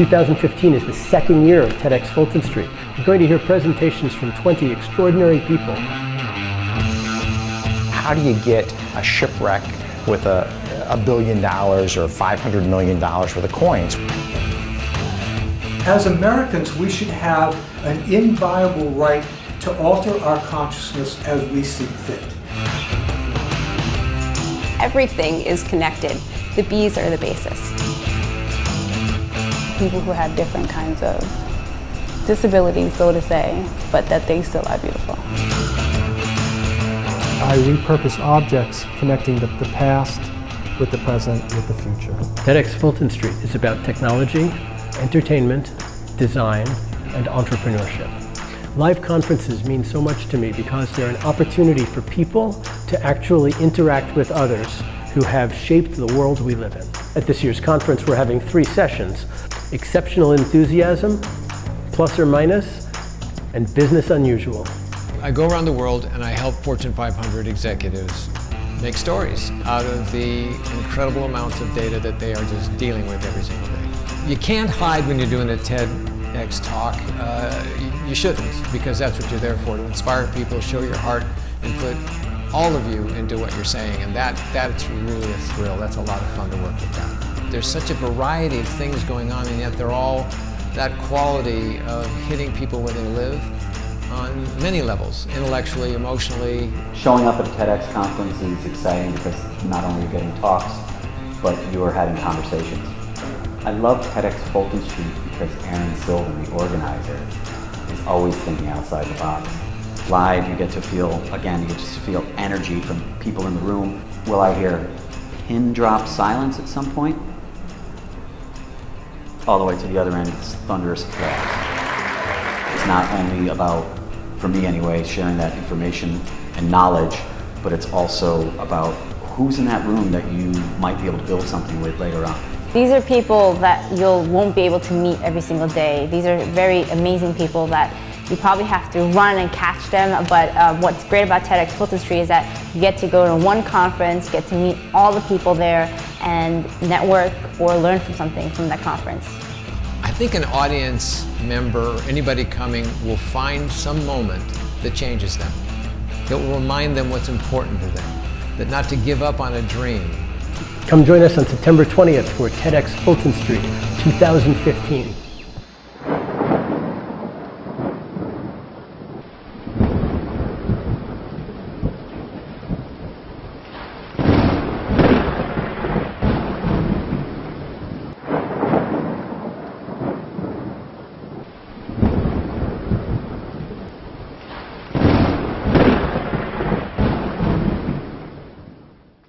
2015 is the second year of TEDx Fulton Street. You're going to hear presentations from 20 extraordinary people. How do you get a shipwreck with a, a billion dollars or $500 million worth of coins? As Americans, we should have an inviolable right to alter our consciousness as we see fit. Everything is connected. The bees are the basis. People who have different kinds of disabilities, so to say, but that they still are beautiful. I repurpose objects connecting the, the past with the present with the future. TEDx Fulton Street is about technology, entertainment, design, and entrepreneurship. Live conferences mean so much to me because they're an opportunity for people to actually interact with others who have shaped the world we live in. At this year's conference, we're having three sessions, exceptional enthusiasm, plus or minus, and business unusual. I go around the world and I help Fortune 500 executives make stories out of the incredible amounts of data that they are just dealing with every single day. You can't hide when you're doing a TEDx talk. Uh, you shouldn't, because that's what you're there for, to inspire people, show your heart, and put all of you into what you're saying. And that, that's really a thrill. That's a lot of fun to work with that. There's such a variety of things going on, and yet they're all that quality of hitting people where they live on many levels, intellectually, emotionally. Showing up at a TEDx conference is exciting because not only you're you getting talks, but you're having conversations. I love TEDx Fulton Street because Aaron Sylvan, the organizer, is always thinking outside the box. Live, you get to feel, again, you get to feel energy from people in the room. Will I hear pin drop silence at some point? All the way to the other end, it's thunderous applause. It's not only about, for me anyway, sharing that information and knowledge, but it's also about who's in that room that you might be able to build something with later on. These are people that you won't be able to meet every single day. These are very amazing people that you probably have to run and catch them, but uh, what's great about TEDx Fulton Street is that you get to go to one conference, get to meet all the people there, and network or learn from something from that conference. I think an audience member, anybody coming, will find some moment that changes them. It will remind them what's important to them. That not to give up on a dream. Come join us on September 20th for TEDx Fulton Street 2015.